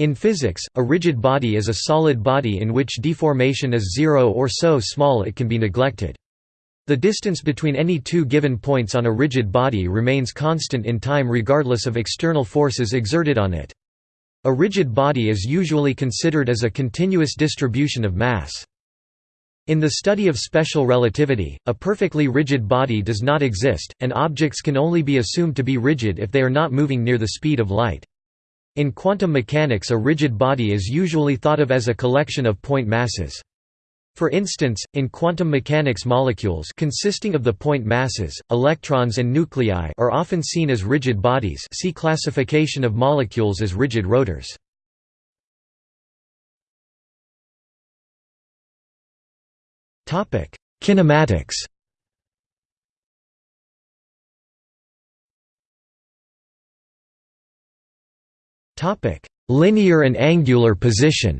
In physics, a rigid body is a solid body in which deformation is zero or so small it can be neglected. The distance between any two given points on a rigid body remains constant in time regardless of external forces exerted on it. A rigid body is usually considered as a continuous distribution of mass. In the study of special relativity, a perfectly rigid body does not exist, and objects can only be assumed to be rigid if they are not moving near the speed of light. In quantum mechanics a rigid body is usually thought of as a collection of point masses. For instance, in quantum mechanics molecules consisting of the point masses, electrons and nuclei are often seen as rigid bodies see classification of molecules as rigid rotors. Kinematics Linear and angular position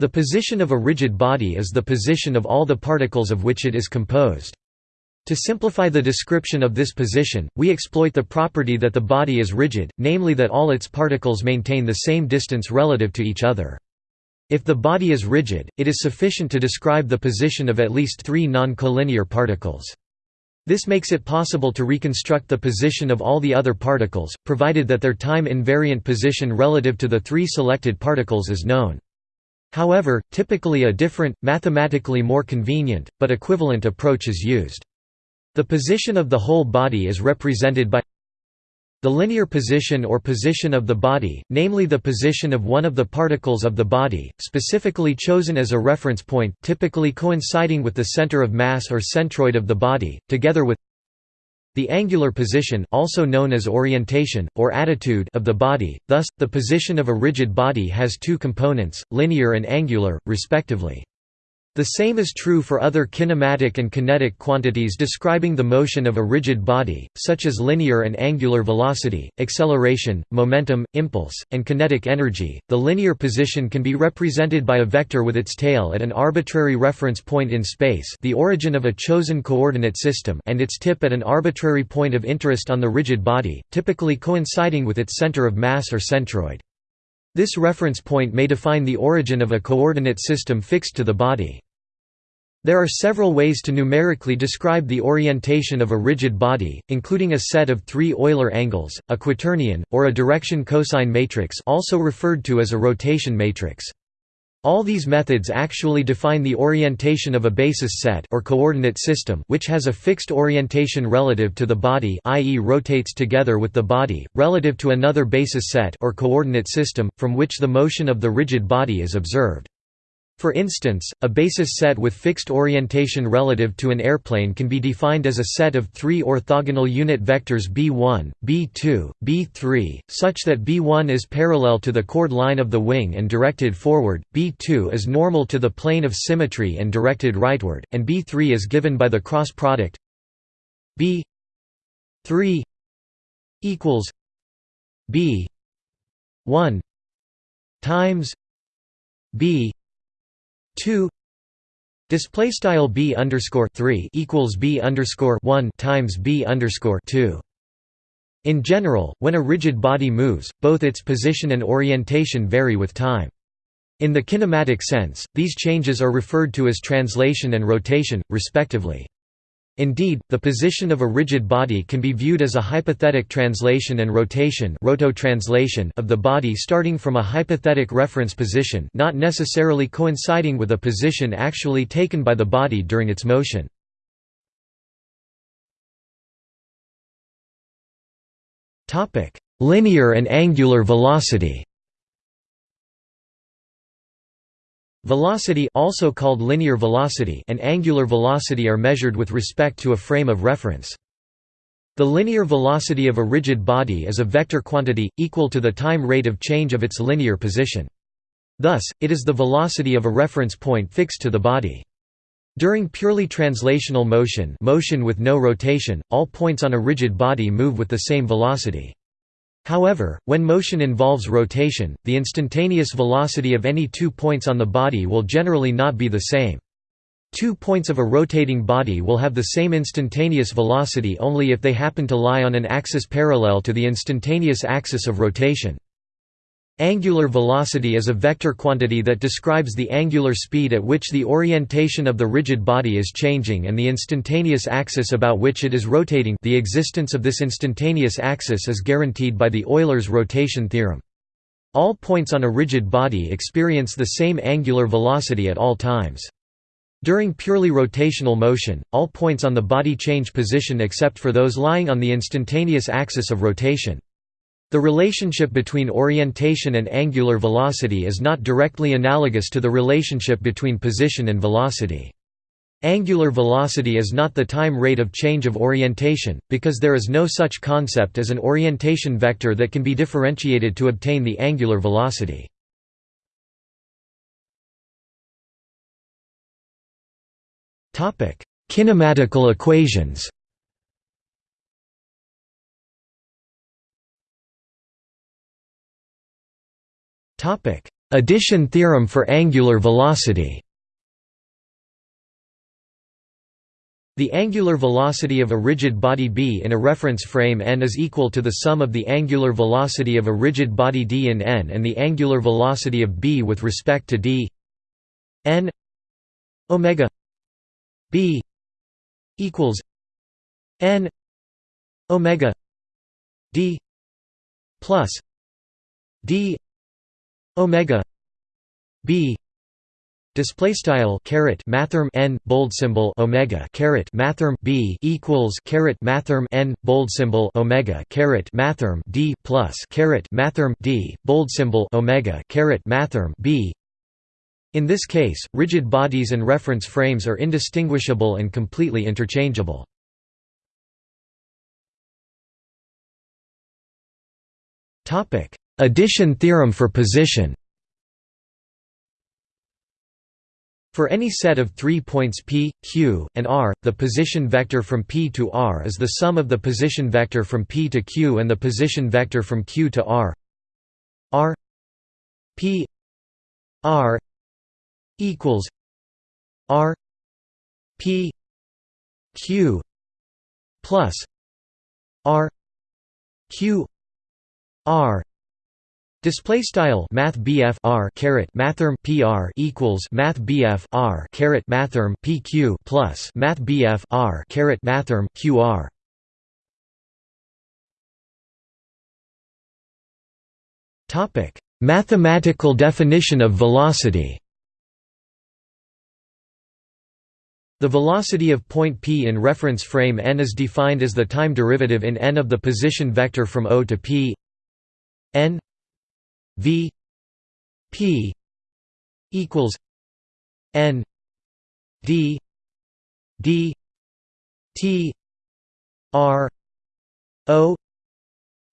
The position of a rigid body is the position of all the particles of which it is composed. To simplify the description of this position, we exploit the property that the body is rigid, namely that all its particles maintain the same distance relative to each other. If the body is rigid, it is sufficient to describe the position of at least three non-collinear particles. This makes it possible to reconstruct the position of all the other particles, provided that their time-invariant position relative to the three selected particles is known. However, typically a different, mathematically more convenient, but equivalent approach is used. The position of the whole body is represented by the linear position or position of the body, namely the position of one of the particles of the body, specifically chosen as a reference point, typically coinciding with the center of mass or centroid of the body, together with the angular position also known as orientation, or attitude of the body, thus, the position of a rigid body has two components, linear and angular, respectively. The same is true for other kinematic and kinetic quantities describing the motion of a rigid body, such as linear and angular velocity, acceleration, momentum, impulse, and kinetic energy. The linear position can be represented by a vector with its tail at an arbitrary reference point in space, the origin of a chosen coordinate system, and its tip at an arbitrary point of interest on the rigid body, typically coinciding with its center of mass or centroid. This reference point may define the origin of a coordinate system fixed to the body. There are several ways to numerically describe the orientation of a rigid body, including a set of three Euler angles, a quaternion, or a direction cosine matrix also referred to as a rotation matrix. All these methods actually define the orientation of a basis set or coordinate system which has a fixed orientation relative to the body i.e. rotates together with the body, relative to another basis set or coordinate system, from which the motion of the rigid body is observed. For instance, a basis set with fixed orientation relative to an airplane can be defined as a set of three orthogonal unit vectors b1, b2, b3, such that b1 is parallel to the chord line of the wing and directed forward, b2 is normal to the plane of symmetry and directed rightward, and b3 is given by the cross product b3 equals b1 times b 2 display style b underscore 3 equals b underscore 1 times b underscore 2 in general when a rigid body moves both its position and orientation vary with time. In the kinematic sense these changes are referred to as translation and rotation respectively Indeed, the position of a rigid body can be viewed as a hypothetic translation and rotation rototranslation of the body starting from a hypothetic reference position not necessarily coinciding with a position actually taken by the body during its motion. Linear and angular velocity Velocity also called linear velocity and angular velocity are measured with respect to a frame of reference. The linear velocity of a rigid body is a vector quantity, equal to the time rate of change of its linear position. Thus, it is the velocity of a reference point fixed to the body. During purely translational motion motion with no rotation, all points on a rigid body move with the same velocity. However, when motion involves rotation, the instantaneous velocity of any two points on the body will generally not be the same. Two points of a rotating body will have the same instantaneous velocity only if they happen to lie on an axis parallel to the instantaneous axis of rotation. Angular velocity is a vector quantity that describes the angular speed at which the orientation of the rigid body is changing and the instantaneous axis about which it is rotating the existence of this instantaneous axis is guaranteed by the Euler's rotation theorem. All points on a rigid body experience the same angular velocity at all times. During purely rotational motion, all points on the body change position except for those lying on the instantaneous axis of rotation. The relationship between orientation and angular velocity is not directly analogous to the relationship between position and velocity. Angular velocity is not the time rate of change of orientation, because there is no such concept as an orientation vector that can be differentiated to obtain the angular velocity. Kinematical equations Addition theorem for angular velocity. The angular velocity of a rigid body b in a reference frame n is equal to the sum of the angular velocity of a rigid body d in n and the angular velocity of b with respect to d n omega B equals N Omega D plus D Omega. B. Display style caret mathrm n bold symbol omega caret mathrm b equals caret mathrm n bold symbol omega caret mathrm d plus caret mathrm d bold symbol omega caret mathrm b. In this case, rigid bodies and reference frames are indistinguishable and completely interchangeable. Addition theorem for position. For any set of three points p, q, and r, the position vector from p to r is the sum of the position vector from p to q and the position vector from q to r. R p r equals R P Q plus R Q R Display style Math R caret Mathrm PR equals Math R caret Mathrm PQ plus Math R caret Mathrm QR Topic Mathematical definition of velocity. The velocity of point p in reference frame n is defined as the time derivative in n of the position vector from O to p. N v p equals n d d t r o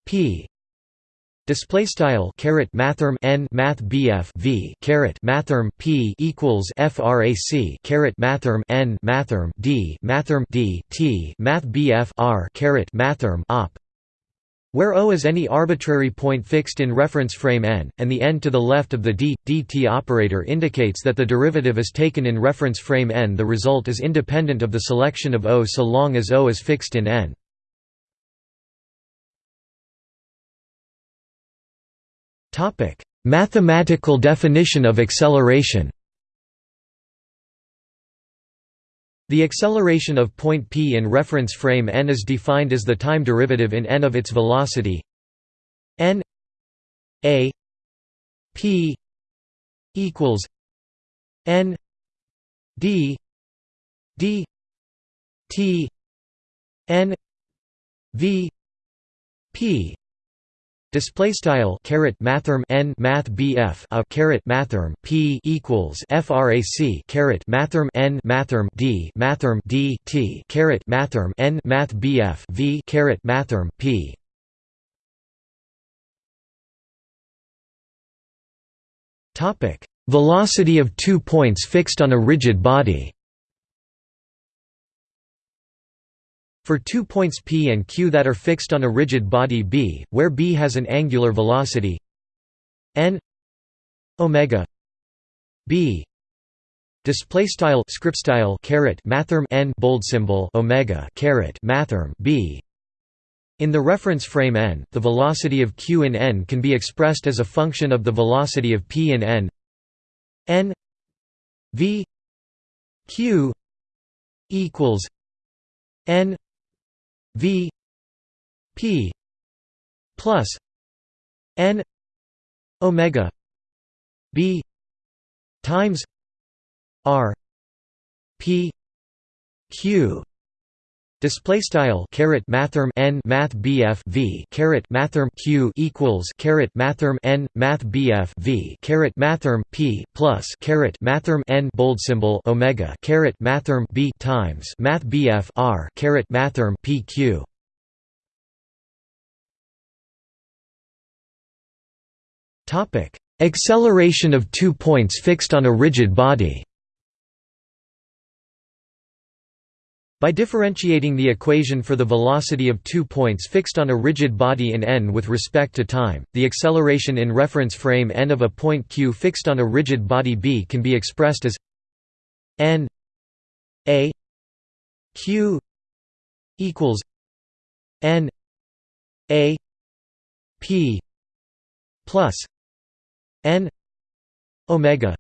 p. Display style caret mathrm n math bf v caret mathrm p equals frac caret mathrm n mathrm d mathrm d t math bf r caret mathrm op where O is any arbitrary point fixed in reference frame n, and the n to the left of the d, dt operator indicates that the derivative is taken in reference frame n the result is independent of the selection of O so long as O is fixed in n. Mathematical definition of acceleration The acceleration of point p in reference frame n is defined as the time derivative in n of its velocity. N a p equals n d d t n v p Display style caret mathrm n math bf a caret mathrm p equals frac caret mathrm n mathrm d mathrm d t caret mathrm n math bf v caret mathrm p. Topic: Velocity of two points fixed on a rigid body. For two points p and q that are fixed on a rigid body b, where b has an angular velocity n omega b. Display style script style caret mathrm n bold symbol omega caret mathrm b. In the reference frame n, the velocity of q in n can be expressed as a function of the velocity of p in n. N v q equals n v p plus n omega b times r p q Display style caret mathrm n math bf v mathrm q equals caret mathrm n math bf v mathrm p plus caret mathrm n bold symbol omega mathrm b times math bf r mathrm p q. Topic: Acceleration of two points fixed on a rigid body. By differentiating the equation for the velocity of two points fixed on a rigid body in n with respect to time, the acceleration in reference frame n of a point q fixed on a rigid body b can be expressed as n a q equals n a p plus n omega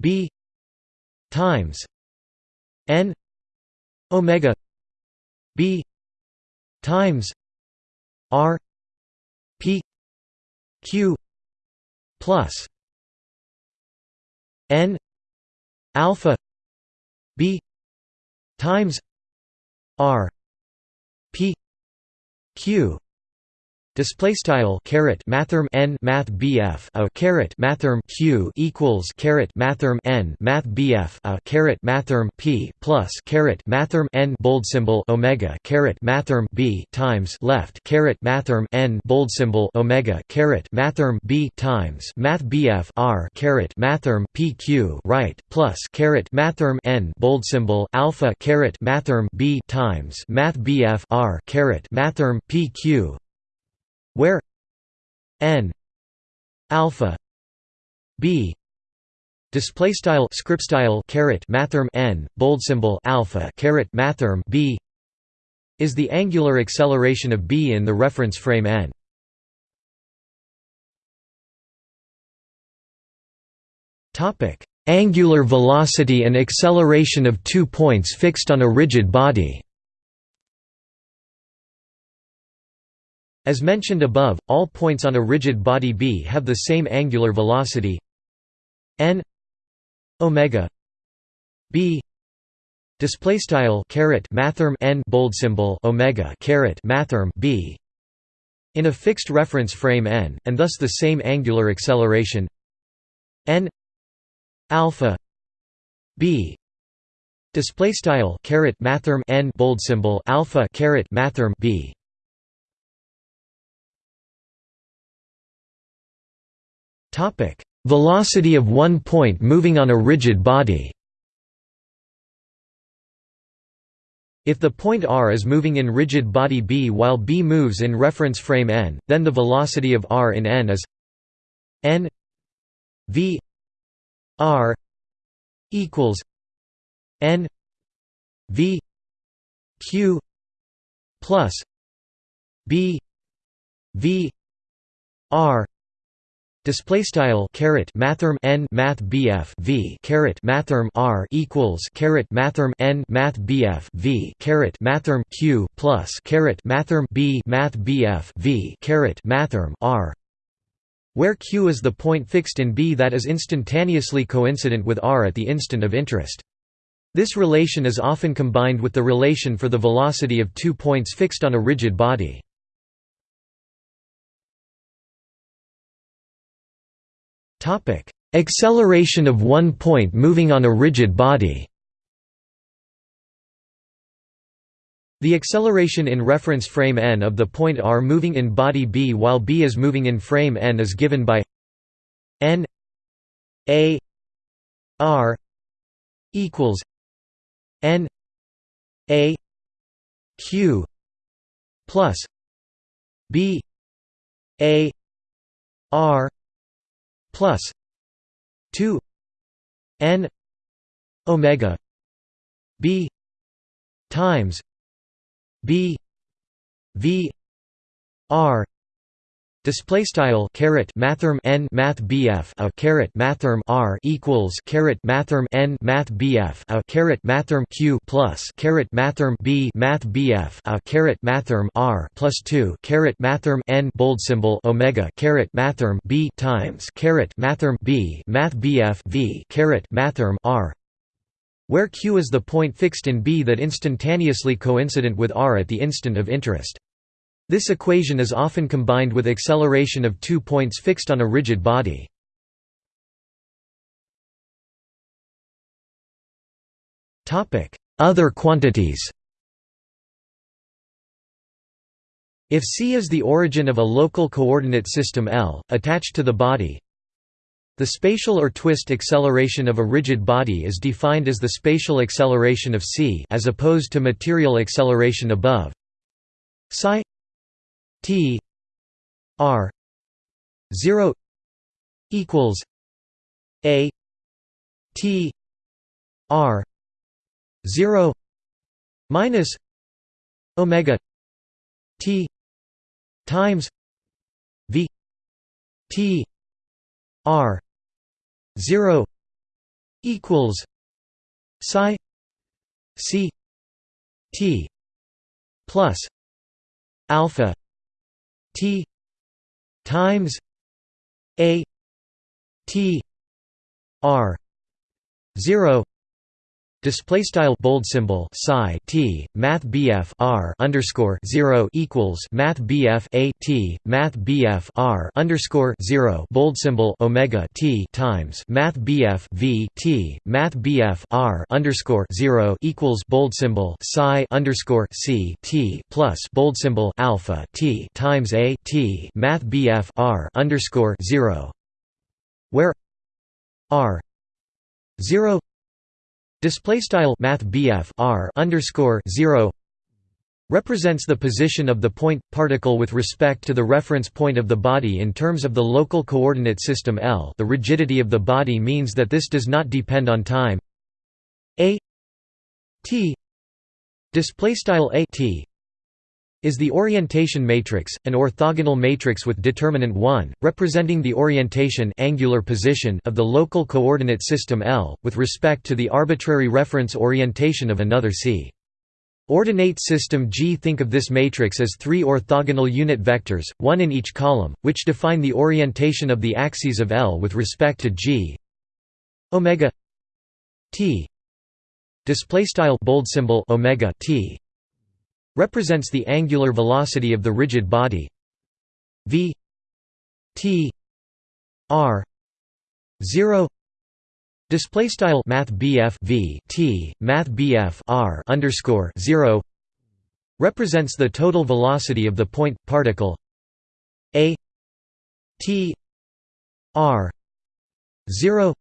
b times n omega b times r p q plus n alpha b times r p q Display style caret mathrm n math bf a caret mathrm q equals caret mathrm n math bf a caret mathrm p plus caret mathrm n bold symbol omega caret mathrm b times left caret mathrm n bold symbol omega caret mathrm b times math bf r caret mathrm p q right plus caret mathrm n bold symbol alpha caret mathrm b times math bf r caret mathrm p q where n alpha b display style script style caret mathrm n bold symbol alpha caret mathrm b is the angular acceleration of b in the reference frame n. Topic angular velocity and acceleration of two points fixed on a rigid body As mentioned above, all points on a rigid body B have the same angular velocity. N omega b display style caret mathrm n bold symbol omega caret mathrm b in a fixed reference frame n and thus the same angular acceleration. N alpha b display style caret mathrm n bold symbol alpha caret mathrm b Topic: Velocity of one point moving on a rigid body. If the point r is moving in rigid body B while B moves in reference frame n, then the velocity of r in n is n v r equals n v q plus b v r Display style caret mathrm n math bf v mathrm r equals caret mathrm n math bf v mathrm q plus caret mathrm b math bf v mathrm r, where q is the point fixed in B that is instantaneously coincident with r at the instant of interest. This relation is often combined with the relation for the velocity of two points fixed on a rigid body. Topic: Acceleration of one point moving on a rigid body. The acceleration in reference frame n of the point r moving in body B while B is moving in frame n is given by n a r equals n a q plus b a r plus 2 n omega b times b v r Display style caret mathrm n math bf a caret mathrm r equals caret mathrm n math bf a caret mathrm q plus caret mathrm b math bf a caret mathrm r plus two caret mathrm n bold symbol omega caret mathrm b times caret mathrm b math bf v caret mathrm r where q is the point fixed in B that instantaneously coincident with r at the instant of interest. This equation is often combined with acceleration of two points fixed on a rigid body. Other quantities If c is the origin of a local coordinate system L, attached to the body, the spatial or twist acceleration of a rigid body is defined as the spatial acceleration of c as opposed to material acceleration above. Psi T R zero equals A T R zero minus Omega T times V T R zero equals psi C T plus alpha T times A T R zero Display style bold symbol psi t math bf r underscore zero equals math bf a t math bf r underscore zero. Bold symbol omega t times math bf v t math bf r underscore zero equals bold symbol psi underscore c t plus bold symbol alpha t times a t math bf r underscore zero where r zero Display style Math R underscore zero represents the position of the point particle with respect to the reference point of the body in terms of the local coordinate system L. The rigidity of the body means that this does not depend on time. A T display style A T is the orientation matrix, an orthogonal matrix with determinant 1, representing the orientation angular position of the local coordinate system L, with respect to the arbitrary reference orientation of another C. Ordinate system G. Think of this matrix as three orthogonal unit vectors, one in each column, which define the orientation of the axes of L with respect to G. Omega t. Display style bold symbol omega t represents the angular velocity of the rigid body. V t r 0 display style math bf v t math bf r underscore 0 represents the total velocity of the point particle a t r 0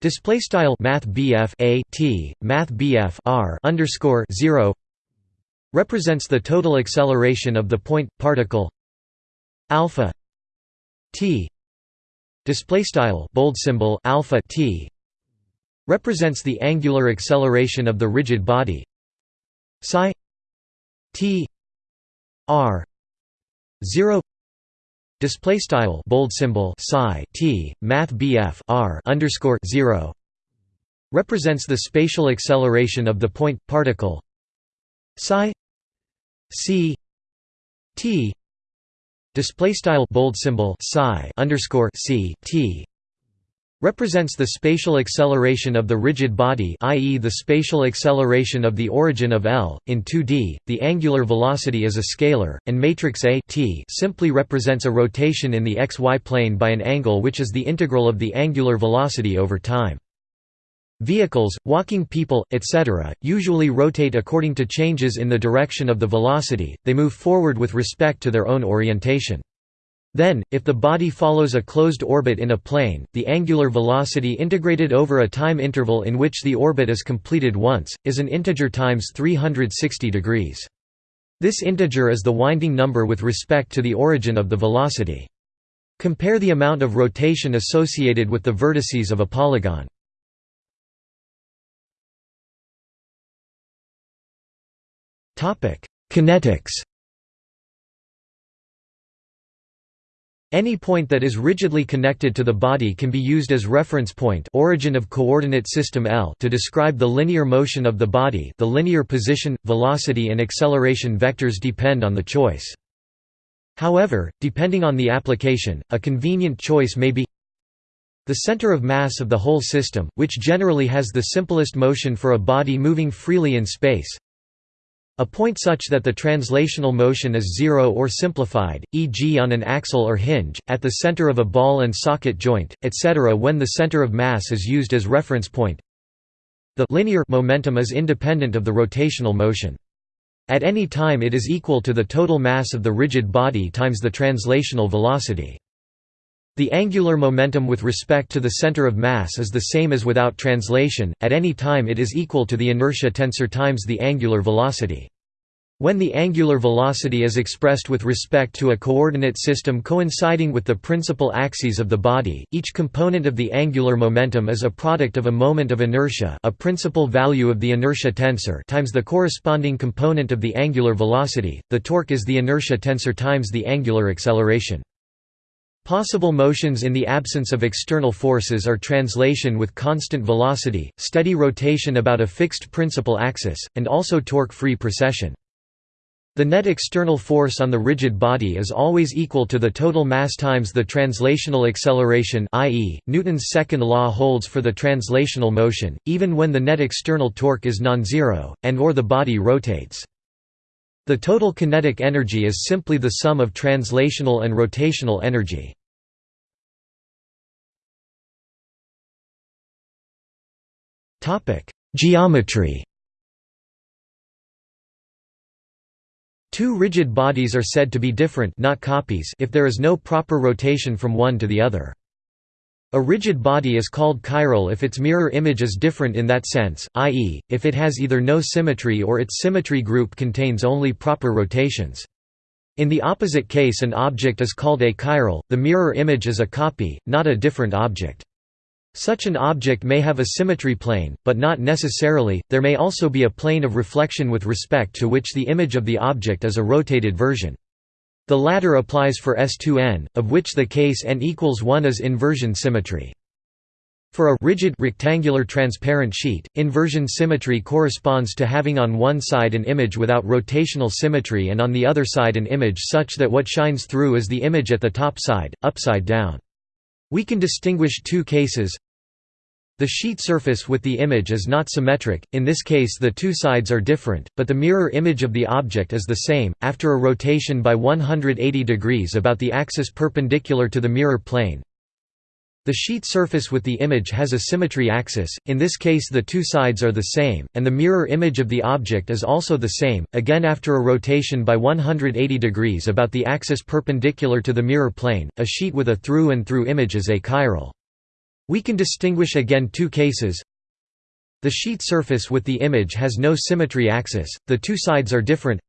display style math bf a t math bf r underscore 0 represents the total acceleration of the point particle alpha t. Display style bold symbol alpha t. represents the angular acceleration of the rigid body psi t r 0 display style bold symbol psi t math bf r underscore 0 represents the spatial acceleration of the point particle psi c t display style bold symbol psi underscore c t represents the spatial acceleration of the rigid body i.e. the spatial acceleration of the origin of L. In 2D, the angular velocity is a scalar, and matrix A t simply represents a rotation in the xy plane by an angle which is the integral of the angular velocity over time. Vehicles, walking people, etc., usually rotate according to changes in the direction of the velocity, they move forward with respect to their own orientation. Then, if the body follows a closed orbit in a plane, the angular velocity integrated over a time interval in which the orbit is completed once, is an integer times 360 degrees. This integer is the winding number with respect to the origin of the velocity. Compare the amount of rotation associated with the vertices of a polygon. Kinetics Any point that is rigidly connected to the body can be used as reference point origin of coordinate system L to describe the linear motion of the body the linear position, velocity and acceleration vectors depend on the choice. However, depending on the application, a convenient choice may be the center of mass of the whole system, which generally has the simplest motion for a body moving freely in space, a point such that the translational motion is zero or simplified, e.g. on an axle or hinge, at the center of a ball and socket joint, etc. when the center of mass is used as reference point. The linear momentum is independent of the rotational motion. At any time it is equal to the total mass of the rigid body times the translational velocity. The angular momentum with respect to the center of mass is the same as without translation, at any time it is equal to the inertia tensor times the angular velocity. When the angular velocity is expressed with respect to a coordinate system coinciding with the principal axes of the body, each component of the angular momentum is a product of a moment of inertia a principal value of the inertia tensor times the corresponding component of the angular velocity, the torque is the inertia tensor times the angular acceleration. Possible motions in the absence of external forces are translation with constant velocity, steady rotation about a fixed principal axis, and also torque-free precession. The net external force on the rigid body is always equal to the total mass times the translational acceleration i.e., Newton's second law holds for the translational motion, even when the net external torque is non-zero, and or the body rotates. The total kinetic energy is simply the sum of translational and rotational energy. Geometry Two rigid bodies are said to be different not copies if there is no proper rotation from one to the other. A rigid body is called chiral if its mirror image is different in that sense, i.e., if it has either no symmetry or its symmetry group contains only proper rotations. In the opposite case an object is called achiral, the mirror image is a copy, not a different object. Such an object may have a symmetry plane, but not necessarily, there may also be a plane of reflection with respect to which the image of the object is a rotated version. The latter applies for S2n, of which the case n equals 1 is inversion symmetry. For a rigid rectangular transparent sheet, inversion symmetry corresponds to having on one side an image without rotational symmetry and on the other side an image such that what shines through is the image at the top side, upside down. We can distinguish two cases the sheet surface with the image is not symmetric, in this case the two sides are different, but the mirror image of the object is the same. After a rotation by 180 degrees about the axis perpendicular to the mirror plane, the sheet surface with the image has a symmetry axis, in this case the two sides are the same, and the mirror image of the object is also the same, again after a rotation by 180 degrees about the axis perpendicular to the mirror plane, a sheet with a through and through image is achiral. We can distinguish again two cases the sheet surface with the image has no symmetry axis, the two sides are different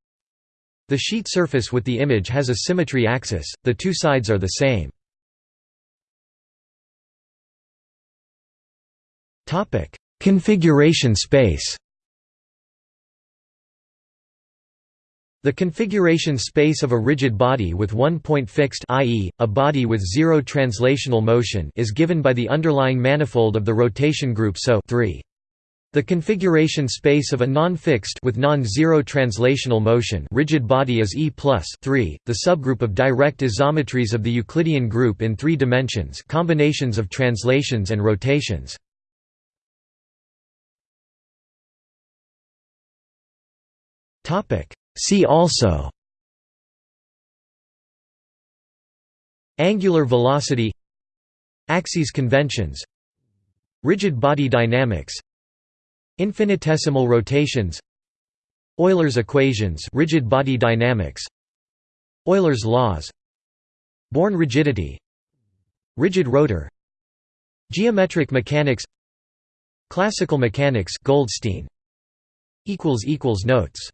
the sheet surface with the image has a symmetry axis, the two sides are the same. Configuration space. The configuration space of a rigid body with one point fixed i.e., a body with zero translational motion is given by the underlying manifold of the rotation group SO 3. The configuration space of a non-fixed with non-zero translational motion rigid body is E plus 3, the subgroup of direct isometries of the Euclidean group in three dimensions combinations of translations and rotations. See also Angular velocity Axes conventions Rigid body dynamics Infinitesimal rotations Euler's equations rigid body dynamics Euler's laws Born rigidity Rigid rotor Geometric mechanics Classical mechanics Goldstein Notes